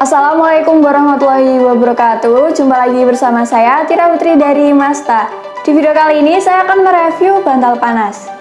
Assalamualaikum warahmatullahi wabarakatuh. Jumpa lagi bersama saya Tira Putri dari Masta. Di video kali ini saya akan mereview bantal panas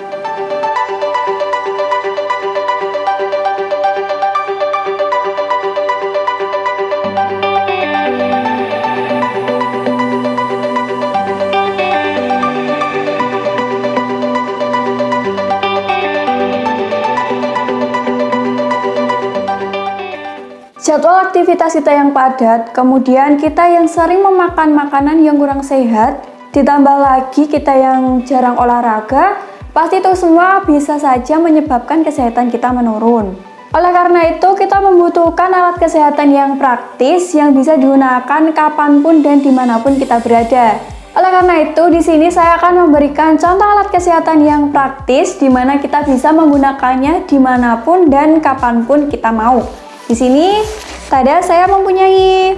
Jadwal aktivitas kita yang padat, kemudian kita yang sering memakan makanan yang kurang sehat, ditambah lagi kita yang jarang olahraga, pasti itu semua bisa saja menyebabkan kesehatan kita menurun. Oleh karena itu, kita membutuhkan alat kesehatan yang praktis yang bisa digunakan kapan pun dan di mana pun kita berada. Oleh karena itu, di sini saya akan memberikan contoh alat kesehatan yang praktis di mana kita bisa menggunakannya di mana pun dan kapan pun kita mau. Di sini tada saya mempunyai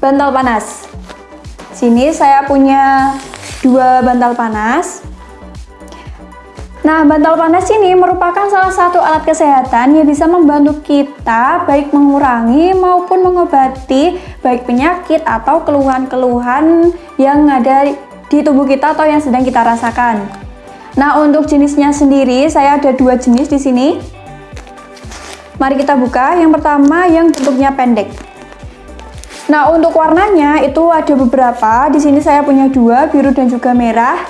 bantal panas. Sini saya punya dua bantal panas. Nah, bantal panas ini merupakan salah satu alat kesehatan yang bisa membantu kita baik mengurangi maupun mengobati baik penyakit atau keluhan-keluhan yang ada di tubuh kita atau yang sedang kita rasakan. Nah, untuk jenisnya sendiri saya ada dua jenis di sini. Mari kita buka. Yang pertama yang bentuknya pendek. Nah, untuk warnanya itu ada beberapa. Di sini saya punya dua, biru dan juga merah.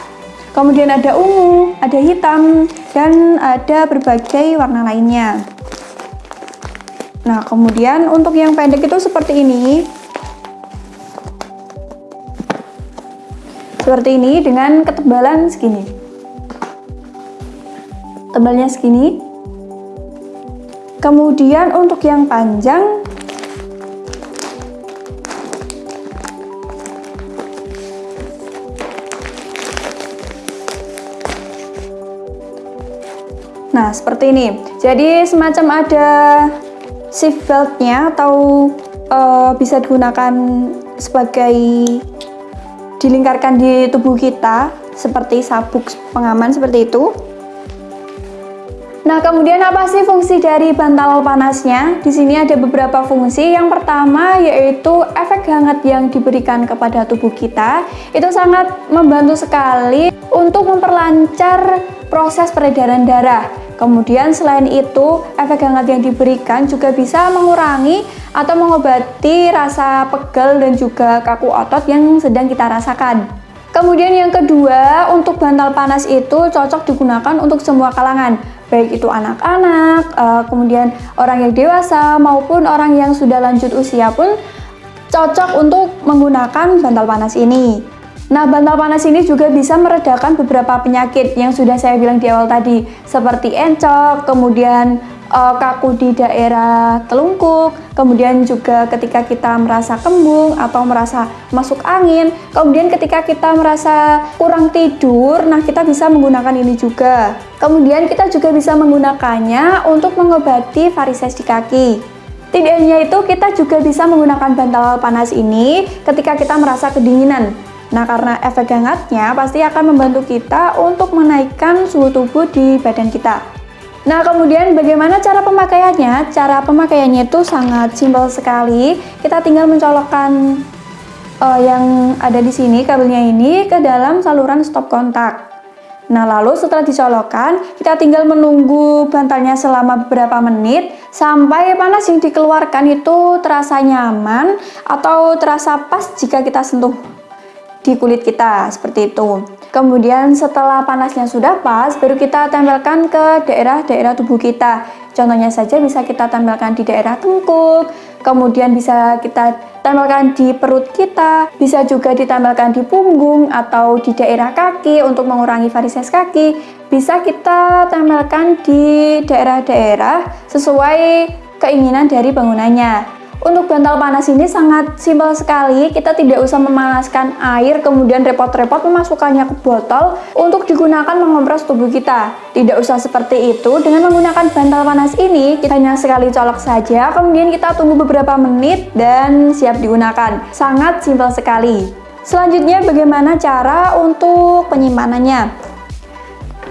Kemudian ada ungu, ada hitam, dan ada berbagai warna lainnya. Nah, kemudian untuk yang pendek itu seperti ini. Seperti ini dengan ketebalan segini. Tebalnya segini. Kemudian untuk yang panjang Nah, seperti ini. Jadi semacam ada shift beltnya atau uh, bisa digunakan sebagai dilingkarkan di tubuh kita seperti sabuk pengaman seperti itu. Nah, kemudian apa sih fungsi dari bantal panasnya? Di sini ada beberapa fungsi. Yang pertama yaitu efek hangat yang diberikan kepada tubuh kita. Itu sangat membantu sekali untuk memperlancar proses peredaran darah. Kemudian selain itu, efek hangat yang diberikan juga bisa mengurangi atau mengobati rasa pegel dan juga kaku otot yang sedang kita rasakan. Kemudian yang kedua, untuk bantal panas itu cocok digunakan untuk semua kalangan baik itu anak-anak, uh, kemudian orang yang dewasa maupun orang yang sudah lanjut usia pun cocok untuk menggunakan bantal panas ini. Nah, bantal panas ini juga bisa meredakan beberapa penyakit yang sudah saya bilang di awal tadi, seperti encok, kemudian uh, kaku di daerah telungkup, kemudian juga ketika kita merasa kembung atau merasa masuk angin, kemudian ketika kita merasa kurang tidur, nah kita bisa menggunakan ini juga. Kemudian kita juga bisa menggunakannya untuk mengobati varises di kaki. Tidak hanya itu, kita juga bisa menggunakan bantal panas ini ketika kita merasa kedinginan. Nah, karena efek hangatnya pasti akan membantu kita untuk menaikkan suhu tubuh di badan kita. Nah, kemudian bagaimana cara pemakaiannya? Cara pemakaiannya itu sangat simpel sekali. Kita tinggal mencolokkan uh, yang ada di sini, kabelnya ini, ke dalam saluran stop kontak. Nah, lalu setelah dicolokkan, kita tinggal menunggu bantalnya selama beberapa menit sampai panas yang dikeluarkan itu terasa nyaman atau terasa pas jika kita sentuh di kulit kita seperti itu. Kemudian setelah panasnya sudah pas baru kita tempelkan ke daerah-daerah tubuh kita. Contohnya saja bisa kita tempelkan di daerah tengkuk kemudian bisa kita tempelkan di perut kita bisa juga ditempelkan di punggung atau di daerah kaki untuk mengurangi varises kaki. Bisa kita tempelkan di daerah-daerah sesuai keinginan dari bangunannya untuk bantal panas ini sangat simpel sekali, kita tidak usah memanaskan air kemudian repot-repot memasukkannya ke botol untuk digunakan mengompres tubuh kita. Tidak usah seperti itu, dengan menggunakan bantal panas ini kita hanya sekali colok saja, kemudian kita tunggu beberapa menit dan siap digunakan. Sangat simpel sekali. Selanjutnya bagaimana cara untuk penyimpanannya?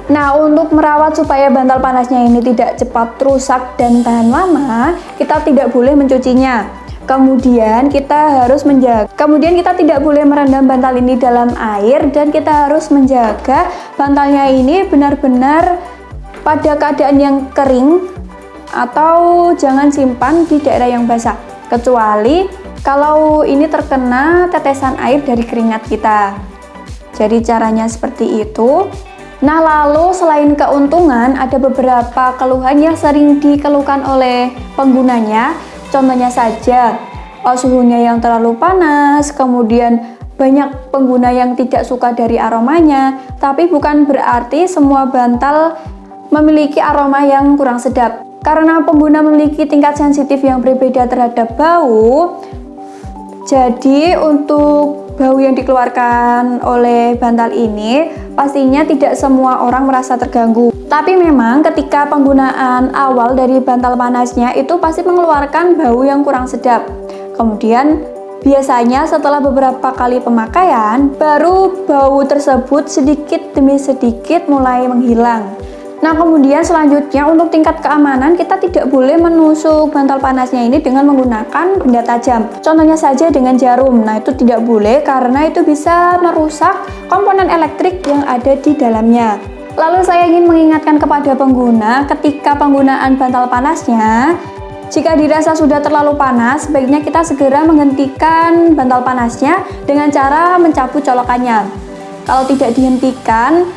Nah, untuk merawat supaya bantal panasnya ini tidak cepat rusak dan tahan lama, kita tidak boleh mencucinya. Kemudian kita harus menjaga. Kemudian kita tidak boleh merendam bantal ini dalam air dan kita harus menjaga bantalnya ini benar-benar pada keadaan yang kering atau jangan simpan di daerah yang basah. Kecuali kalau ini terkena tetesan air dari keringat kita. Jadi caranya seperti itu. Nah lalu selain keuntungan ada beberapa keluhan yang sering dikeluhkan oleh penggunanya Contohnya saja, oh, suhunya yang terlalu panas, kemudian banyak pengguna yang tidak suka dari aromanya, tapi bukan berarti semua bantal memiliki aroma yang kurang sedap. Karena pengguna memiliki tingkat sensitif yang berbeda terhadap bau, jadi untuk bau yang dikeluarkan oleh bantal ini pastinya tidak semua orang merasa terganggu. Tapi memang ketika penggunaan awal dari bantal panasnya itu pasti mengeluarkan bau yang kurang sedap. Kemudian biasanya setelah beberapa kali pemakaian, baru bau tersebut sedikit demi sedikit mulai menghilang. Nah kemudian selanjutnya untuk tingkat keamanan kita tidak boleh menusuk bantal panasnya ini dengan menggunakan benda tajam. Contohnya saja dengan jarum. Nah itu tidak boleh karena itu bisa merusak komponen elektrik yang ada di dalamnya. Lalu saya ingin mengingatkan kepada pengguna ketika penggunaan bantal panasnya jika dirasa sudah terlalu panas, sebaiknya kita segera menghentikan bantal panasnya dengan cara mencabut colokannya. Kalau tidak dihentikan,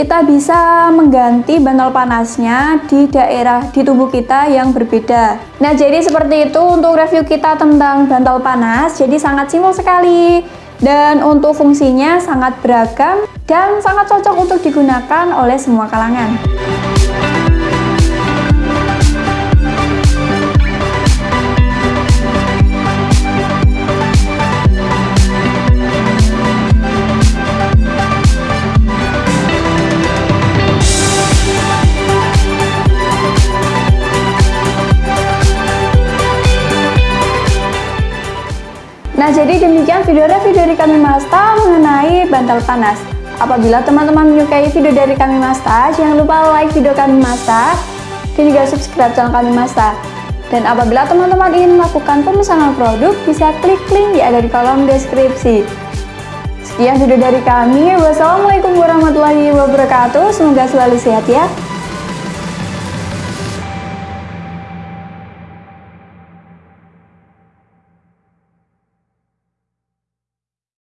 kita bisa mengganti bantal panasnya di daerah di tubuh kita yang berbeda. Nah, jadi seperti itu untuk review kita tentang bantal panas. Jadi sangat simpel sekali dan untuk fungsinya sangat beragam dan sangat cocok untuk digunakan oleh semua kalangan. Video review dari kami Masta mengenai bantal panas. Apabila teman-teman menyukai video dari kami Masta, jangan lupa like video kami Masta dan juga subscribe channel kami Masta. Dan apabila teman-teman ingin melakukan pemesanan produk, bisa klik link yang ada di kolom deskripsi. Sekian video dari kami. Wassalamualaikum warahmatullahi wabarakatuh. Semoga selalu sehat ya.